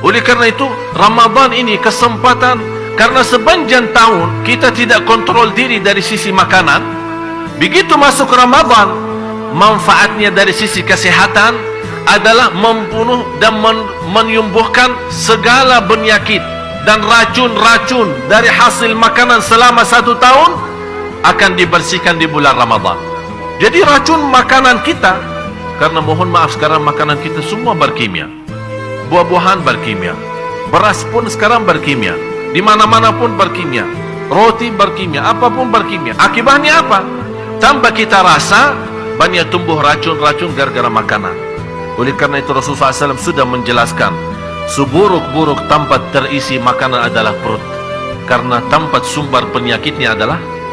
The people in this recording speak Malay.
Oleh karena itu, Ramadan ini kesempatan karena sepanjang tahun kita tidak kontrol diri dari sisi makanan. Begitu masuk Ramadan, manfaatnya dari sisi kesehatan adalah membunuh dan men menyembuhkan segala penyakit dan racun-racun dari hasil makanan selama satu tahun akan dibersihkan di bulan Ramadan. Jadi racun makanan kita karena mohon maaf sekarang makanan kita semua berkimia. Buah-buahan berkimia. Beras pun sekarang berkimia. Di mana-mana pun berkimia. Roti berkimia, apapun berkimia. Akibatnya apa? Tanpa kita rasa banyak tumbuh racun-racun gara-gara makanan. Oleh karena itu Rasulullah SAW sudah menjelaskan seburuk-buruk tempat terisi makanan adalah perut. Karena tempat sumber penyakitnya adalah